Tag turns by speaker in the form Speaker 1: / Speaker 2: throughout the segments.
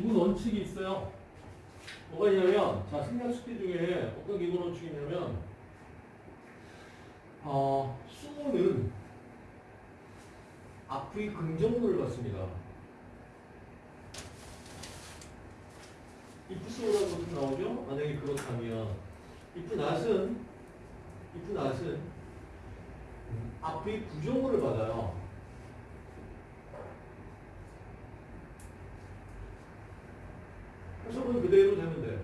Speaker 1: 기본 원칙이 있어요. 뭐가 있냐면, 자, 생략 숙제 중에 어떤 기본 원칙이 있냐면, 어, 수는 앞의 긍정문을 받습니다. 좀 나오죠? 만약에 그렇다면 if not은 if not은 앞의 부정문을 받아요. 해석은 그대로 돼.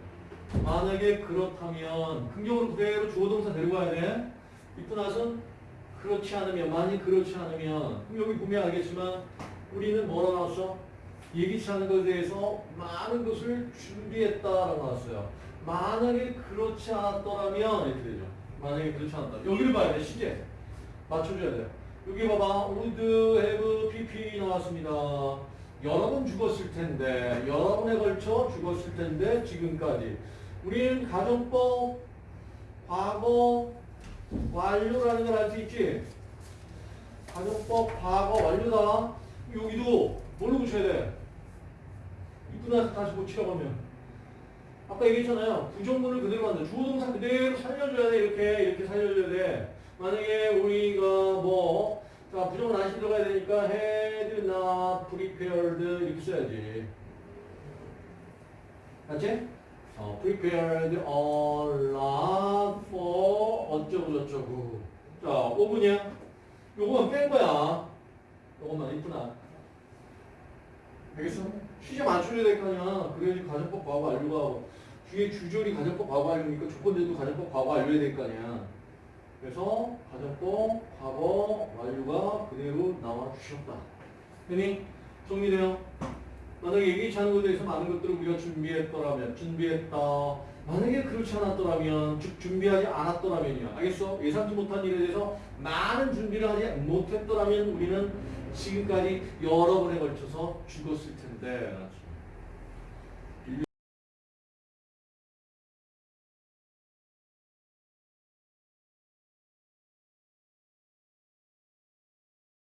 Speaker 1: 만약에 그렇다면 긍정으로 그대로 주어 동사 데리고 가야 돼. if not은 그렇지 않으면 만약 그렇지 않으면 그럼 여기 보면 알겠지만 우리는 뭐라 나왔어? 예기치 않은 것에 대해서 많은 것을 준비했다라고 나왔어요. 만약에 그렇지 않았더라면 이렇게 되죠. 만약에 그렇지 않았다. 여기를 봐야 돼. 시제. 맞춰줘야 돼요. 여기 봐봐. would have pp 나왔습니다. 여러 번 죽었을 텐데 여러 번에 걸쳐 죽었을 텐데 지금까지 우리는 가정법 과거 완료라는 걸 알 수 있지? 가정법 과거 완료다. 여기도 뭘로 붙여야 돼? 입고 나서 다시 고치라고 하면 아까 얘기했잖아요. 부정문을 그대로 만들 주어 동사 그대로 살려줘야 돼. 이렇게 이렇게 살려줘야 돼. 만약에 우리가 뭐 자, 부정문 안시 들어가야 되니까 had not prepared 이렇게 써야지. 맞지? 어, prepared a lot for 어쩌고 저쩌고. 자, 5분이야. 요거만 뺀 거야. 요거만 이쁘나. 알겠어? 시제 맞춰줘야 될 거 아니야. 그래야지 가정법 과거 완료가 뒤에 주절이 가정법 과거 완료니까 조건들도 가정법 과거 완료해야 될 거 아니야. 그래서 가정법 과거 완료가 그대로 나와 주셨다. 되니? 정리돼요? 만약에 얘기치 않은 것에 대해서 많은 것들을 우리가 준비했더라면 준비했다. 만약에 그렇지 않았더라면 즉 준비하지 않았더라면이야. 알겠어? 예상치 못한 일에 대해서 많은 준비를 하지 못했더라면 우리는 지금까지 여러 번에 걸쳐서 죽었을 텐데.